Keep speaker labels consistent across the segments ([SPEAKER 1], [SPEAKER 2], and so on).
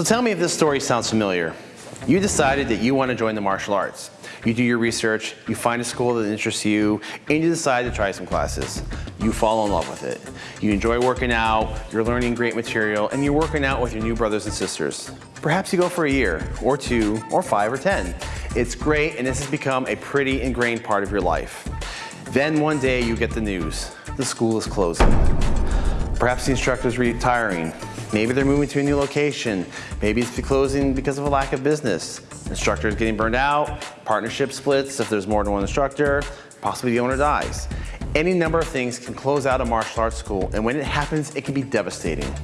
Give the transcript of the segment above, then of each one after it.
[SPEAKER 1] So tell me if this story sounds familiar. You decided that you want to join the martial arts. You do your research, you find a school that interests you, and you decide to try some classes. You fall in love with it. You enjoy working out, you're learning great material, and you're working out with your new brothers and sisters. Perhaps you go for a year, or two, or five, or 10. It's great, and this has become a pretty ingrained part of your life. Then one day you get the news, the school is closing. Perhaps the instructor is retiring. Maybe they're moving to a new location. Maybe it's closing because of a lack of business. Instructor is getting burned out, partnership splits if there's more than one instructor, possibly the owner dies. Any number of things can close out a martial arts school, and when it happens, it can be devastating.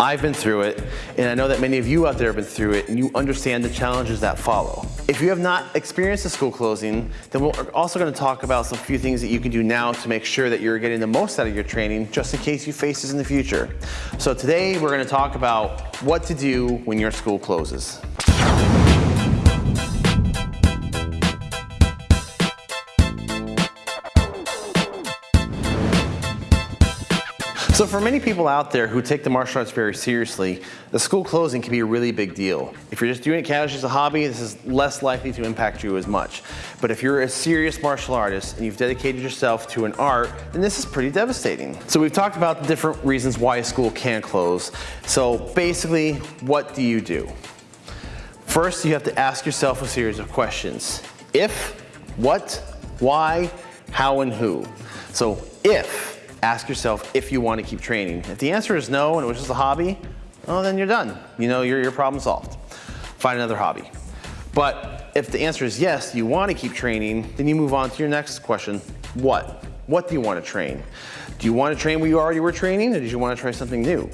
[SPEAKER 1] I've been through it, and I know that many of you out there have been through it, and you understand the challenges that follow. If you have not experienced a school closing, then we're also gonna talk about some few things that you can do now to make sure that you're getting the most out of your training, just in case you face this in the future. So today, we're gonna talk about what to do when your school closes. So for many people out there who take the martial arts very seriously, the school closing can be a really big deal. If you're just doing it casually as a hobby, this is less likely to impact you as much. But if you're a serious martial artist and you've dedicated yourself to an art, then this is pretty devastating. So we've talked about the different reasons why a school can close. So basically, what do you do? First, you have to ask yourself a series of questions. If, what, why, how, and who. So if, ask yourself if you want to keep training. If the answer is no and it was just a hobby, well then you're done. You know, your, your problem solved. Find another hobby. But if the answer is yes, you want to keep training, then you move on to your next question. What? What do you want to train? Do you want to train where you already were training or do you want to try something new?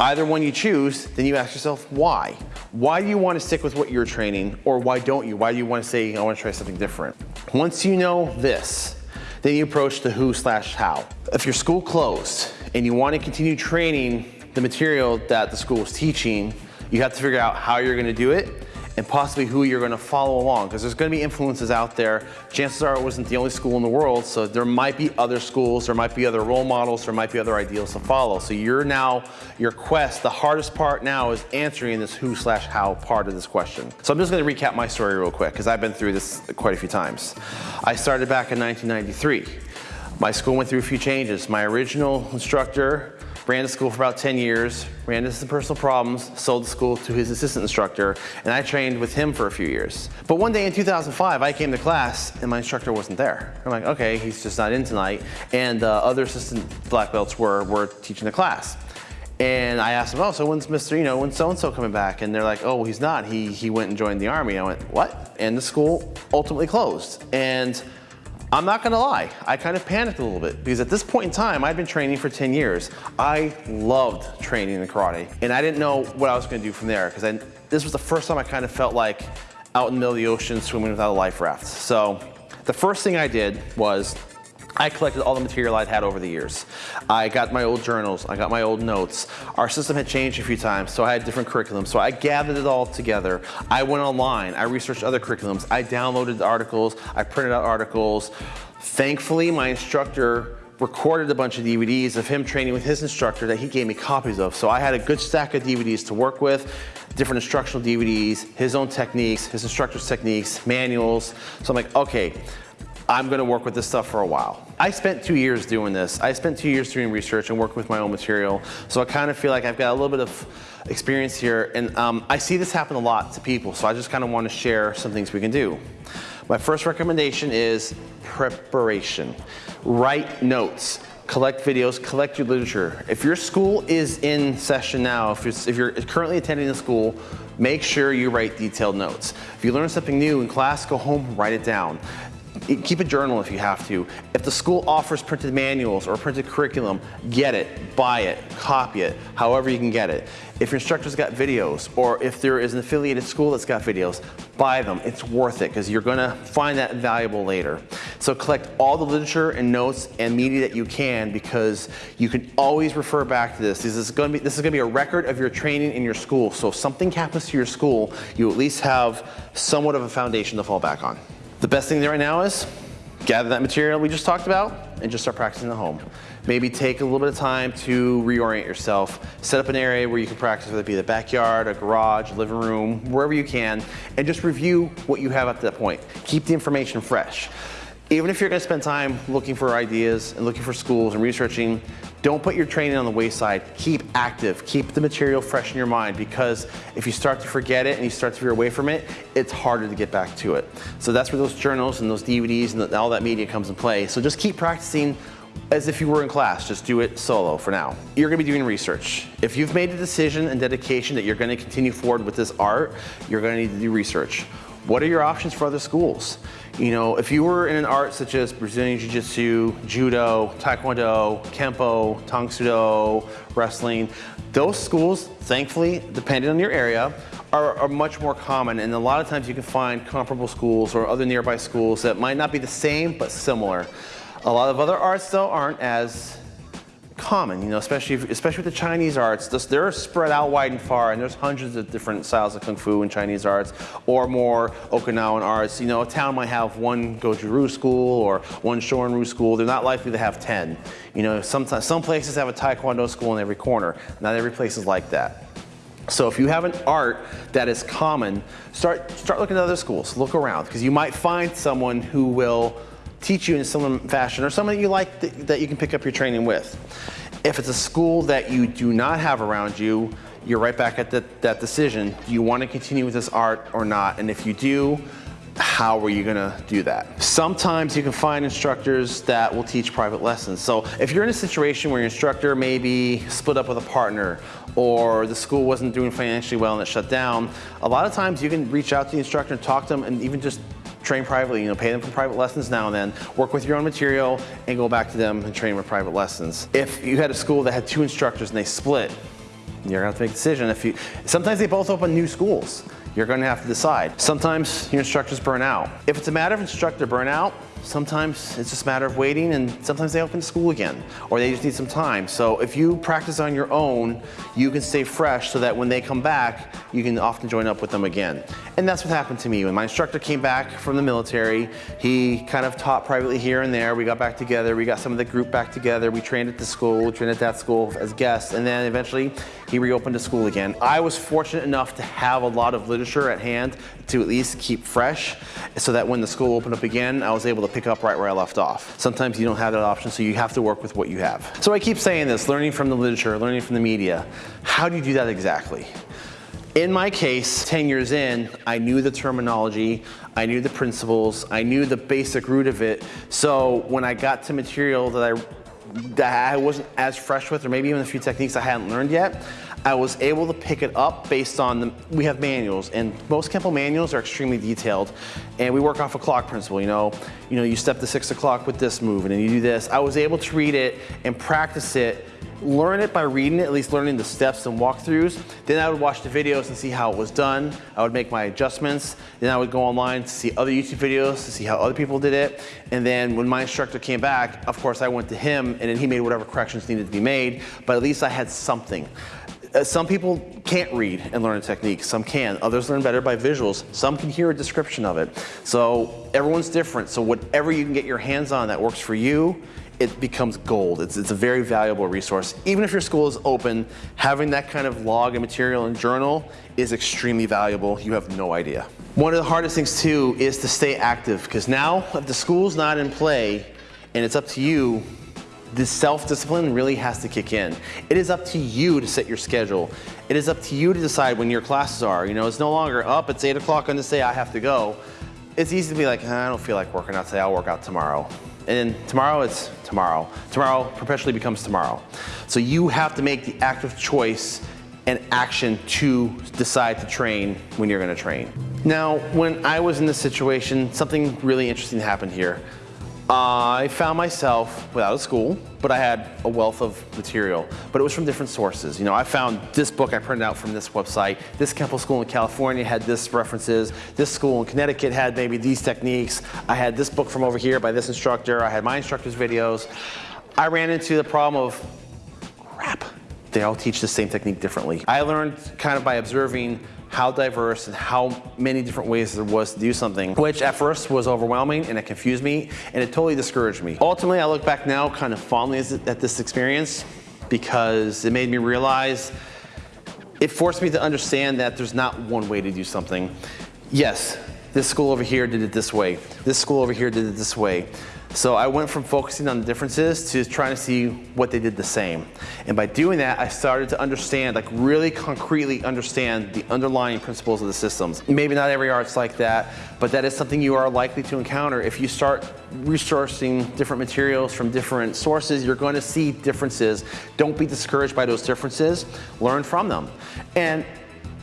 [SPEAKER 1] Either one you choose, then you ask yourself why. Why do you want to stick with what you're training or why don't you? Why do you want to say I want to try something different? Once you know this, then you approach the who slash how. If your school closed and you want to continue training the material that the school is teaching, you have to figure out how you're going to do it and possibly who you're going to follow along because there's going to be influences out there. Chances are it wasn't the only school in the world, so there might be other schools, there might be other role models, there might be other ideals to follow. So you're now, your quest, the hardest part now is answering this who slash how part of this question. So I'm just to recap my story real quick because I've been through this quite a few times. I started back in 1993. My school went through a few changes. My original instructor ran the school for about 10 years, ran into some personal problems, sold the school to his assistant instructor, and I trained with him for a few years. But one day in 2005, I came to class and my instructor wasn't there. I'm like, okay, he's just not in tonight. And uh, other assistant black belts were, were teaching the class. And I asked them, oh, so when's Mr., you know, when's so-and-so coming back? And they're like, oh, he's not. He, he went and joined the army. I went, what? And the school ultimately closed. And I'm not gonna lie, I kind of panicked a little bit because at this point in time, I'd been training for 10 years. I loved training in karate and I didn't know what I was gonna do from there because this was the first time I kind of felt like out in the middle of the ocean swimming without a life raft. So the first thing I did was I collected all the material I'd had over the years. I got my old journals, I got my old notes. Our system had changed a few times, so I had different curriculums. So I gathered it all together. I went online, I researched other curriculums, I downloaded articles, I printed out articles. Thankfully, my instructor recorded a bunch of DVDs of him training with his instructor that he gave me copies of. So I had a good stack of DVDs to work with, different instructional DVDs, his own techniques, his instructor's techniques, manuals. So I'm like, okay, I'm gonna work with this stuff for a while. I spent two years doing this. I spent two years doing research and working with my own material. So I kind of feel like I've got a little bit of experience here and um, I see this happen a lot to people. So I just kind of want to share some things we can do. My first recommendation is preparation. Write notes collect videos, collect your literature. If your school is in session now, if you're, if you're currently attending a school, make sure you write detailed notes. If you learn something new in class, go home, write it down keep a journal if you have to. If the school offers printed manuals or printed curriculum, get it, buy it, copy it, however you can get it. If your instructor's got videos or if there is an affiliated school that's got videos, buy them. It's worth it because you're gonna find that valuable later. So collect all the literature and notes and media that you can because you can always refer back to this. This is gonna be, this is gonna be a record of your training in your school. So if something happens to your school, you at least have somewhat of a foundation to fall back on. The best thing right now is gather that material we just talked about and just start practicing at home. Maybe take a little bit of time to reorient yourself. Set up an area where you can practice, whether it be the backyard, a garage, living room, wherever you can, and just review what you have at that point. Keep the information fresh. Even if you're gonna spend time looking for ideas and looking for schools and researching, don't put your training on the wayside. Keep active, keep the material fresh in your mind because if you start to forget it and you start to veer away from it, it's harder to get back to it. So that's where those journals and those DVDs and all that media comes in play. So just keep practicing as if you were in class, just do it solo for now. You're gonna be doing research. If you've made a decision and dedication that you're gonna continue forward with this art, you're gonna need to do research. What are your options for other schools? You know, if you were in an art such as Brazilian Jiu-Jitsu, Judo, Taekwondo, Kempo, Tang Soo Do, wrestling, those schools, thankfully, depending on your area, are, are, much more common and a lot of times you can find comparable schools or other nearby schools that might not be the same but similar. A lot of other arts though aren't as common, you know, especially if, especially with the Chinese arts. This, they're spread out wide and far, and there's hundreds of different styles of kung fu and Chinese arts, or more Okinawan arts. You know, a town might have one Goju-Ryu school or one Shorin-Ryu school. They're not likely to have 10. You know, sometimes some places have a Taekwondo school in every corner. Not every place is like that. So if you have an art that is common, start start looking at other schools. Look around because you might find someone who will teach you in some fashion or someone that you like that, that you can pick up your training with. If it's a school that you do not have around you, you're right back at the, that decision. Do you want to continue with this art or not? And if you do, how are you gonna do that? Sometimes you can find instructors that will teach private lessons. So if you're in a situation where your instructor maybe split up with a partner or the school wasn't doing financially well and it shut down, a lot of times you can reach out to the instructor and talk to them and even just train privately, you know, pay them for private lessons now and then, work with your own material and go back to them and train with private lessons. If you had a school that had two instructors and they split, you're gonna have to make a decision. If you, sometimes they both open new schools. You're gonna have to decide. Sometimes your instructors burn out. If it's a matter of instructor burnout, Sometimes it's just a matter of waiting and sometimes they open school again or they just need some time. So if you practice on your own, you can stay fresh so that when they come back, you can often join up with them again. And that's what happened to me. When my instructor came back from the military, he kind of taught privately here and there. We got back together. We got some of the group back together. We trained at the school, we trained at that school as guests. And then eventually he reopened the school again. I was fortunate enough to have a lot of literature at hand to at least keep fresh so that when the school opened up again, I was able to pick up right where I left off. Sometimes you don't have that option, so you have to work with what you have. So I keep saying this, learning from the literature, learning from the media. How do you do that exactly? In my case, 10 years in, I knew the terminology, I knew the principles, I knew the basic root of it. So when I got to material that I that I wasn't as fresh with, or maybe even a few techniques I hadn't learned yet, I was able to pick it up based on, the, we have manuals and most Kempo manuals are extremely detailed and we work off a clock principle, you know, you know, you step to six o'clock with this move and then you do this. I was able to read it and practice it learn it by reading it, at least learning the steps and walkthroughs. Then I would watch the videos and see how it was done. I would make my adjustments. Then I would go online to see other YouTube videos to see how other people did it. And then when my instructor came back, of course I went to him and then he made whatever corrections needed to be made, but at least I had something. Uh, some people can't read and learn a technique, some can. Others learn better by visuals. Some can hear a description of it. So everyone's different. So whatever you can get your hands on that works for you, it becomes gold. It's, it's a very valuable resource. Even if your school is open, having that kind of log and material and journal is extremely valuable. You have no idea. One of the hardest things too is to stay active because now if the school's not in play and it's up to you this self-discipline really has to kick in. It is up to you to set your schedule. It is up to you to decide when your classes are. You know, it's no longer up, it's eight o'clock on this day, I have to go. It's easy to be like, ah, I don't feel like working out today, I'll work out tomorrow. And then tomorrow it's tomorrow. Tomorrow perpetually becomes tomorrow. So you have to make the active choice and action to decide to train when you're gonna train. Now, when I was in this situation, something really interesting happened here. I found myself without a school, but I had a wealth of material, but it was from different sources. You know, I found this book I printed out from this website. This Kempo school in California had this references. This school in Connecticut had maybe these techniques. I had this book from over here by this instructor. I had my instructor's videos. I ran into the problem of, crap, they all teach the same technique differently. I learned kind of by observing how diverse and how many different ways there was to do something, which at first was overwhelming and it confused me and it totally discouraged me. Ultimately, I look back now kind of fondly at this experience because it made me realize it forced me to understand that there's not one way to do something. Yes, this school over here did it this way. This school over here did it this way. So I went from focusing on the differences to trying to see what they did the same. And by doing that, I started to understand, like really concretely understand the underlying principles of the systems. Maybe not every art's like that, but that is something you are likely to encounter. If you start resourcing different materials from different sources, you're going to see differences. Don't be discouraged by those differences. Learn from them. And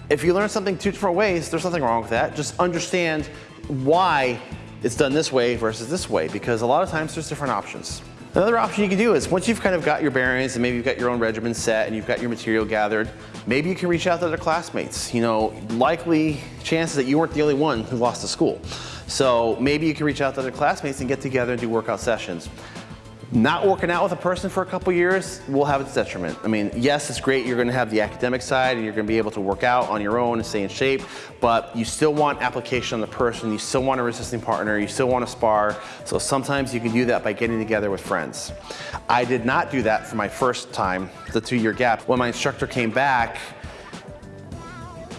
[SPEAKER 1] if you learn something two different ways, there's nothing wrong with that. Just understand why it's done this way versus this way because a lot of times there's different options. Another option you can do is once you've kind of got your bearings and maybe you've got your own regimen set and you've got your material gathered, maybe you can reach out to other classmates. You know, likely chances that you weren't the only one who lost to school. So maybe you can reach out to other classmates and get together and do workout sessions. Not working out with a person for a couple years will have its detriment. I mean, yes, it's great. You're gonna have the academic side and you're gonna be able to work out on your own and stay in shape, but you still want application on the person. You still want a resisting partner. You still want to spar. So sometimes you can do that by getting together with friends. I did not do that for my first time, the two year gap. When my instructor came back,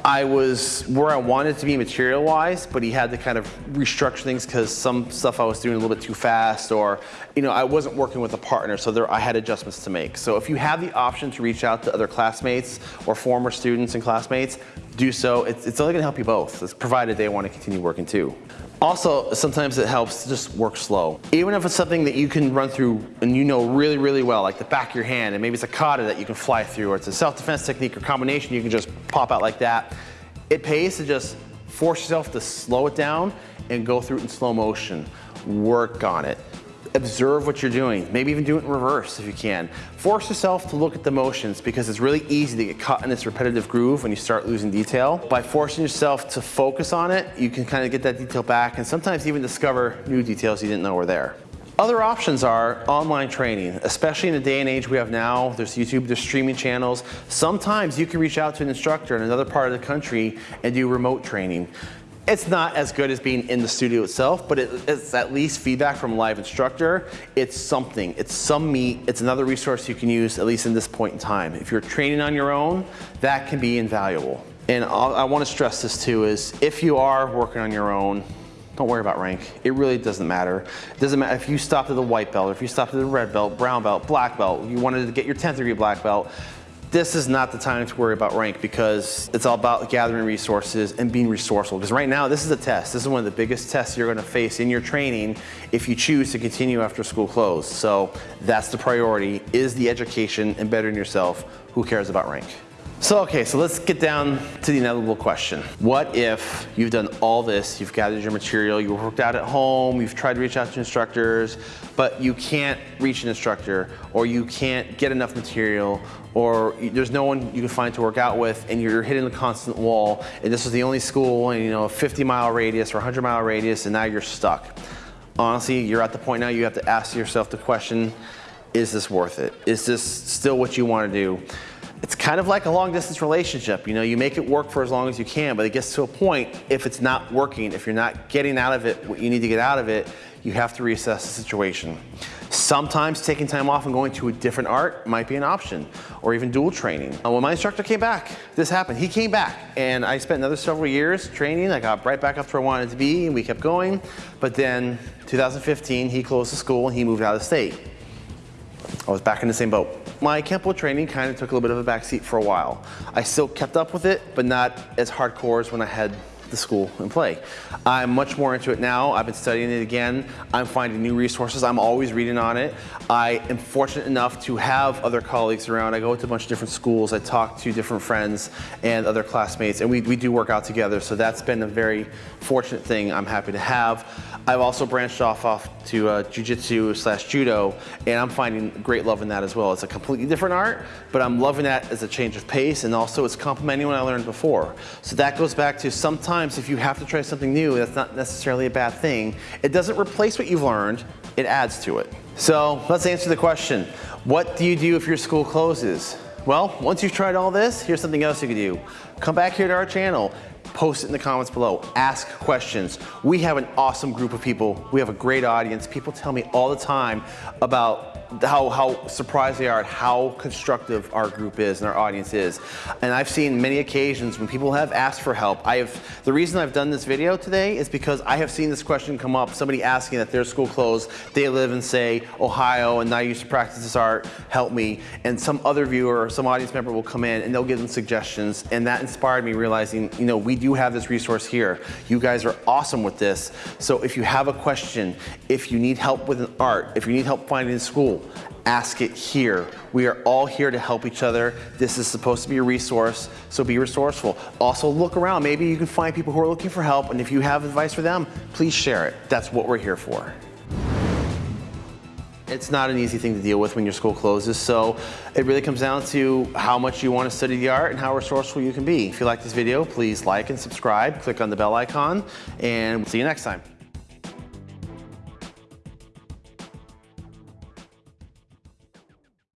[SPEAKER 1] I was where I wanted to be material wise, but he had to kind of restructure things because some stuff I was doing a little bit too fast or, you know, I wasn't working with a partner, so there, I had adjustments to make. So if you have the option to reach out to other classmates or former students and classmates, do so. It's, it's only gonna help you both, it's provided they want to continue working too. Also, sometimes it helps to just work slow. Even if it's something that you can run through and you know really, really well, like the back of your hand, and maybe it's a kata that you can fly through, or it's a self-defense technique or combination you can just pop out like that. It pays to just force yourself to slow it down and go through it in slow motion. Work on it observe what you're doing. Maybe even do it in reverse if you can. Force yourself to look at the motions because it's really easy to get caught in this repetitive groove when you start losing detail. By forcing yourself to focus on it, you can kind of get that detail back and sometimes even discover new details you didn't know were there. Other options are online training, especially in the day and age we have now. There's YouTube, there's streaming channels. Sometimes you can reach out to an instructor in another part of the country and do remote training. It's not as good as being in the studio itself, but it, it's at least feedback from a live instructor. It's something, it's some meat, it's another resource you can use at least in this point in time. If you're training on your own, that can be invaluable. And I'll, I wanna stress this too is if you are working on your own, don't worry about rank. It really doesn't matter. It doesn't matter if you stopped at the white belt, or if you stopped at the red belt, brown belt, black belt, you wanted to get your 10th degree black belt, this is not the time to worry about rank because it's all about gathering resources and being resourceful. Because right now, this is a test. This is one of the biggest tests you're gonna face in your training if you choose to continue after school closed. So that's the priority, is the education and bettering yourself. Who cares about rank? So, okay, so let's get down to the inevitable question. What if you've done all this, you've gathered your material, you worked out at home, you've tried to reach out to instructors, but you can't reach an instructor, or you can't get enough material, or there's no one you can find to work out with, and you're hitting a constant wall, and this is the only school in you know, a 50 mile radius or 100 mile radius, and now you're stuck. Honestly, you're at the point now you have to ask yourself the question, is this worth it? Is this still what you want to do? It's kind of like a long distance relationship. You know, you make it work for as long as you can, but it gets to a point, if it's not working, if you're not getting out of it what you need to get out of it, you have to reassess the situation. Sometimes taking time off and going to a different art might be an option, or even dual training. Uh, when my instructor came back, this happened. He came back, and I spent another several years training. I got right back up to where I wanted to be, and we kept going. But then, 2015, he closed the school and he moved out of state. I was back in the same boat. My Kempo training kind of took a little bit of a backseat for a while. I still kept up with it, but not as hardcore as when I had the school and play. I'm much more into it now. I've been studying it again. I'm finding new resources. I'm always reading on it. I am fortunate enough to have other colleagues around. I go to a bunch of different schools. I talk to different friends and other classmates, and we, we do work out together. So that's been a very fortunate thing I'm happy to have. I've also branched off off to uh, jujitsu slash judo, and I'm finding great love in that as well. It's a completely different art, but I'm loving that as a change of pace, and also it's complementing what I learned before. So that goes back to sometimes if you have to try something new, that's not necessarily a bad thing. It doesn't replace what you've learned, it adds to it. So let's answer the question. What do you do if your school closes? Well, once you've tried all this, here's something else you can do. Come back here to our channel, post it in the comments below, ask questions. We have an awesome group of people. We have a great audience. People tell me all the time about how, how surprised they are at how constructive our group is and our audience is. And I've seen many occasions when people have asked for help. I have, the reason I've done this video today is because I have seen this question come up, somebody asking that their school closed, they live in say Ohio and now I used to practice this art, help me. And some other viewer or some audience member will come in and they'll give them suggestions. And that inspired me realizing, you know, we do have this resource here. You guys are awesome with this. So if you have a question, if you need help with an art, if you need help finding a ask it here. We are all here to help each other. This is supposed to be a resource, so be resourceful. Also look around, maybe you can find people who are looking for help, and if you have advice for them, please share it. That's what we're here for. It's not an easy thing to deal with when your school closes, so it really comes down to how much you want to study the art and how resourceful you can be. If you like this video, please like and subscribe, click on the bell icon, and we'll see you next time.